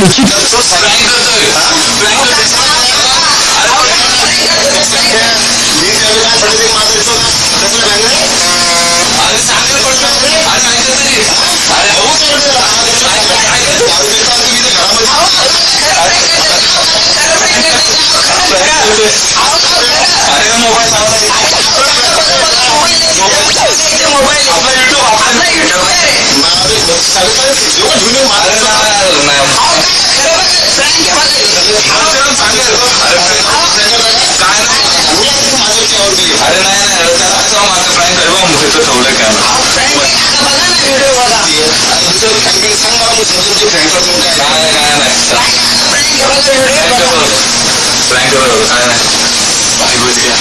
le truc. नाही नाही प्रँक बरोबर काय नाही भाई बुझ गया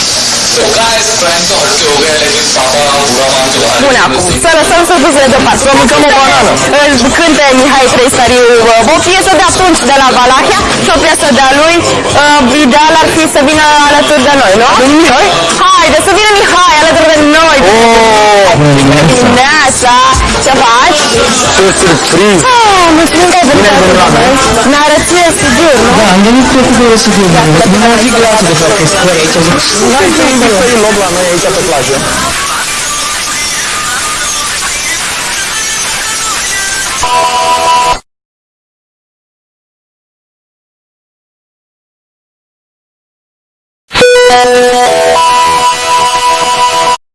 तो काय प्रँक तो हटके हो गया लेकिन पापा बुरा मान के बाहर Bun, acum, să lăsăm să duce deoparte, să mâncăm o banană. Îl Cântă Mihai Trăisariu uh, o piesă de atunci de la Valahia și o piesă de-a lui. Uh, Ideal ar fi să vină alături de noi, nu? Mihai? Haide, să vină Mihai alături de noi. Oh, bună dimineața. Dimineața! Ce faci? ce surpriză! Ah, mulțumim că ai venit Ne arăți studiul, nu? Da, am venit cu studiul studiul. Nu am zis glasul de fapt că spui aici. Nu am zis că spui loc la noi aici pe plajă.